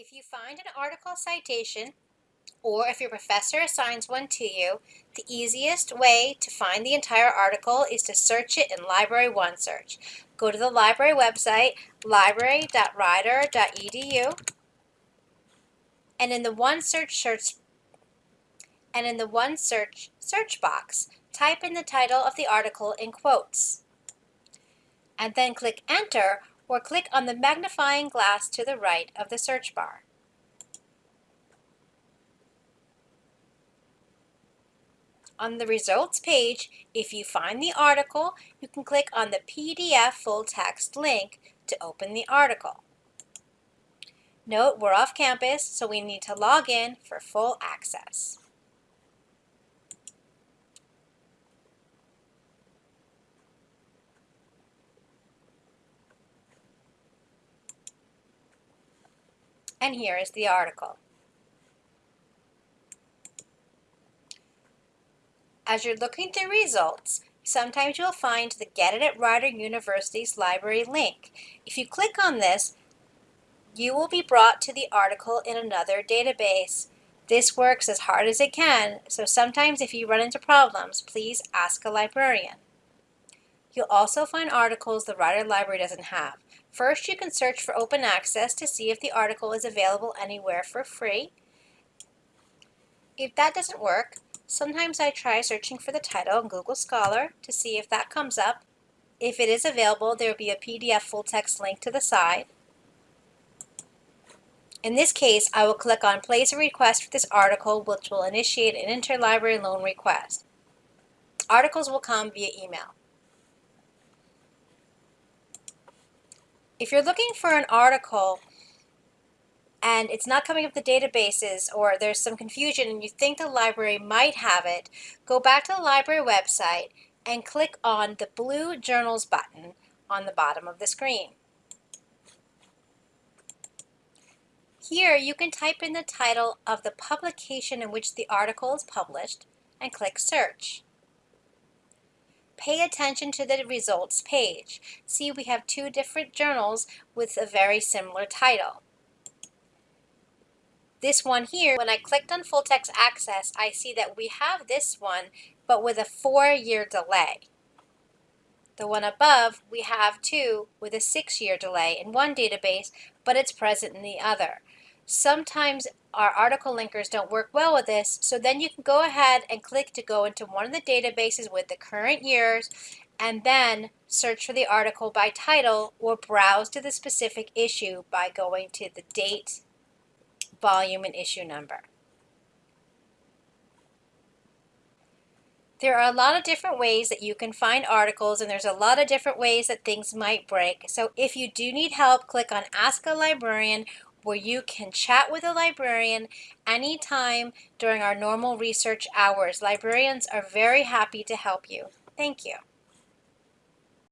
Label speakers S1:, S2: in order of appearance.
S1: If you find an article citation, or if your professor assigns one to you, the easiest way to find the entire article is to search it in Library OneSearch. Go to the library website, library.rider.edu, and in the OneSearch search and in the OneSearch search box, type in the title of the article in quotes. And then click Enter or click on the magnifying glass to the right of the search bar. On the results page, if you find the article, you can click on the PDF full text link to open the article. Note we're off campus, so we need to log in for full access. And here is the article. As you're looking through results, sometimes you'll find the Get It at Rider University's library link. If you click on this, you will be brought to the article in another database. This works as hard as it can, so sometimes if you run into problems, please ask a librarian. You'll also find articles the Rider Library doesn't have. First, you can search for open access to see if the article is available anywhere for free. If that doesn't work, sometimes I try searching for the title in Google Scholar to see if that comes up. If it is available, there will be a PDF full text link to the side. In this case, I will click on Place a Request for this article, which will initiate an interlibrary loan request. Articles will come via email. If you're looking for an article and it's not coming up the databases or there's some confusion and you think the library might have it, go back to the library website and click on the blue Journals button on the bottom of the screen. Here you can type in the title of the publication in which the article is published and click Search pay attention to the results page. See, we have two different journals with a very similar title. This one here, when I clicked on full text access, I see that we have this one, but with a four-year delay. The one above, we have two with a six-year delay in one database, but it's present in the other. Sometimes our article linkers don't work well with this, so then you can go ahead and click to go into one of the databases with the current years and then search for the article by title or browse to the specific issue by going to the date, volume, and issue number. There are a lot of different ways that you can find articles and there's a lot of different ways that things might break. So if you do need help, click on Ask a Librarian where you can chat with a librarian anytime during our normal research hours. Librarians are very happy to help you. Thank you.